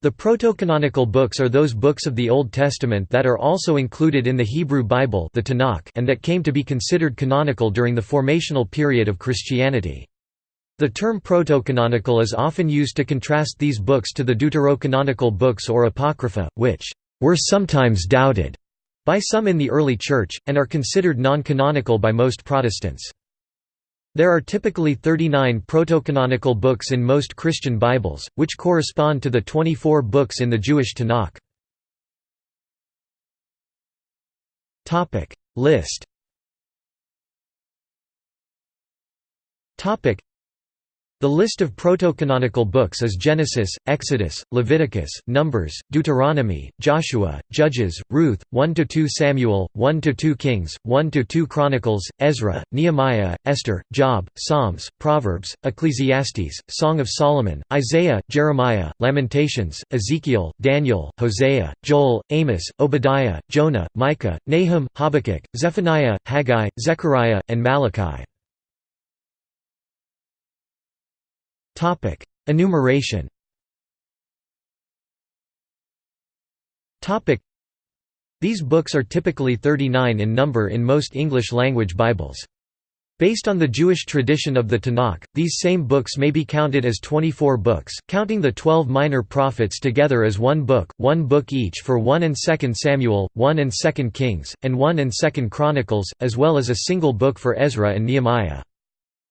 The protocanonical books are those books of the Old Testament that are also included in the Hebrew Bible the Tanakh and that came to be considered canonical during the formational period of Christianity. The term protocanonical is often used to contrast these books to the deuterocanonical books or apocrypha, which were sometimes doubted by some in the early Church, and are considered non-canonical by most Protestants. There are typically 39 protocanonical books in most Christian Bibles, which correspond to the 24 books in the Jewish Tanakh. List the list of proto-canonical books is Genesis, Exodus, Leviticus, Numbers, Deuteronomy, Joshua, Judges, Ruth, 1–2 Samuel, 1–2 Kings, 1–2 Chronicles, Ezra, Nehemiah, Esther, Job, Psalms, Proverbs, Ecclesiastes, Song of Solomon, Isaiah, Jeremiah, Lamentations, Ezekiel, Daniel, Hosea, Joel, Amos, Obadiah, Jonah, Micah, Nahum, Habakkuk, Zephaniah, Haggai, Zechariah, and Malachi. Topic: Enumeration. Topic: These books are typically 39 in number in most English-language Bibles. Based on the Jewish tradition of the Tanakh, these same books may be counted as 24 books, counting the 12 minor prophets together as one book, one book each for 1 and 2 Samuel, 1 and 2 Kings, and 1 and 2 Chronicles, as well as a single book for Ezra and Nehemiah.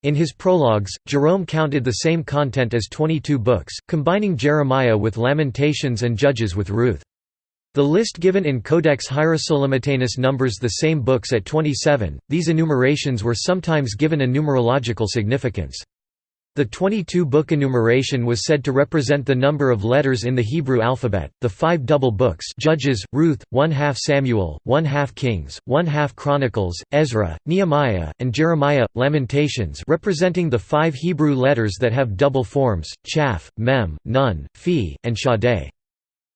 In his prologues, Jerome counted the same content as 22 books, combining Jeremiah with Lamentations and Judges with Ruth. The list given in Codex Hierosolymitanus numbers the same books at 27. These enumerations were sometimes given a numerological significance. The 22-book enumeration was said to represent the number of letters in the Hebrew alphabet. The five double books Judges, Ruth, one half Samuel, one half Kings, one half Chronicles, Ezra, Nehemiah, and Jeremiah, Lamentations representing the five Hebrew letters that have double forms, Chaf, Mem, Nun, Phi, and Shaddai.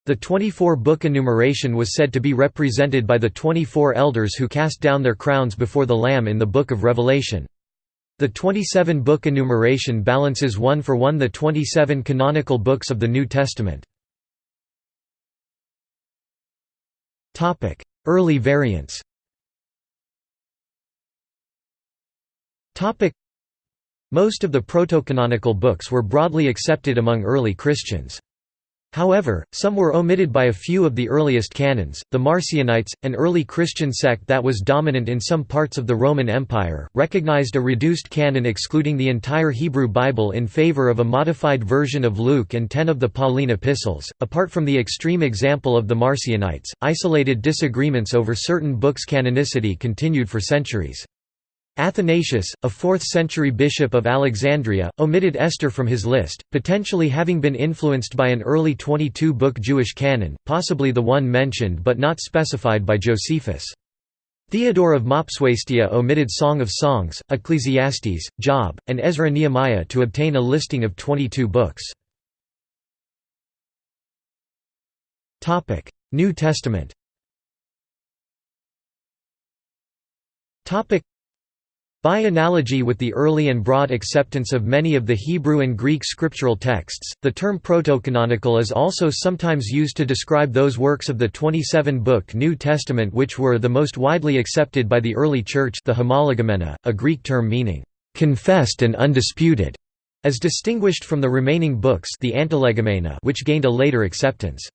The 24-book enumeration was said to be represented by the 24 elders who cast down their crowns before the Lamb in the Book of Revelation. The 27-book enumeration balances one for one the 27 canonical books of the New Testament. Early variants Most of the proto-canonical books were broadly accepted among early Christians. However, some were omitted by a few of the earliest canons. The Marcionites, an early Christian sect that was dominant in some parts of the Roman Empire, recognized a reduced canon excluding the entire Hebrew Bible in favor of a modified version of Luke and ten of the Pauline epistles. Apart from the extreme example of the Marcionites, isolated disagreements over certain books' canonicity continued for centuries. Athanasius, a 4th-century bishop of Alexandria, omitted Esther from his list, potentially having been influenced by an early 22-book Jewish canon, possibly the one mentioned but not specified by Josephus. Theodore of Mopsuestia omitted Song of Songs, Ecclesiastes, Job, and Ezra Nehemiah to obtain a listing of 22 books. New Testament by analogy with the early and broad acceptance of many of the Hebrew and Greek scriptural texts, the term protocanonical is also sometimes used to describe those works of the 27-book New Testament which were the most widely accepted by the early Church the homologoumena, a Greek term meaning, "...confessed and undisputed", as distinguished from the remaining books the antilegomena which gained a later acceptance.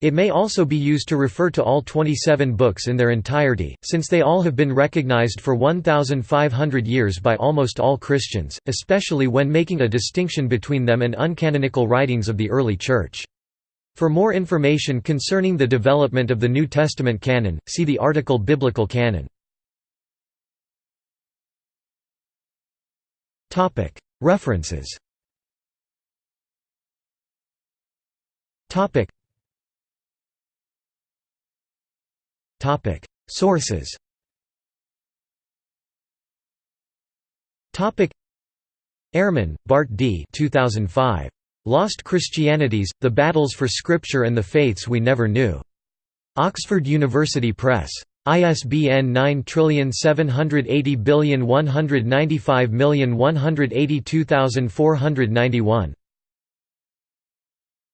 It may also be used to refer to all 27 books in their entirety, since they all have been recognized for 1,500 years by almost all Christians, especially when making a distinction between them and uncanonical writings of the early Church. For more information concerning the development of the New Testament canon, see the article Biblical canon. References Sources. Ehrman, Bart D. 2005. Lost Christianities: The Battles for Scripture and the Faiths We Never Knew. Oxford University Press. ISBN 9780195182491.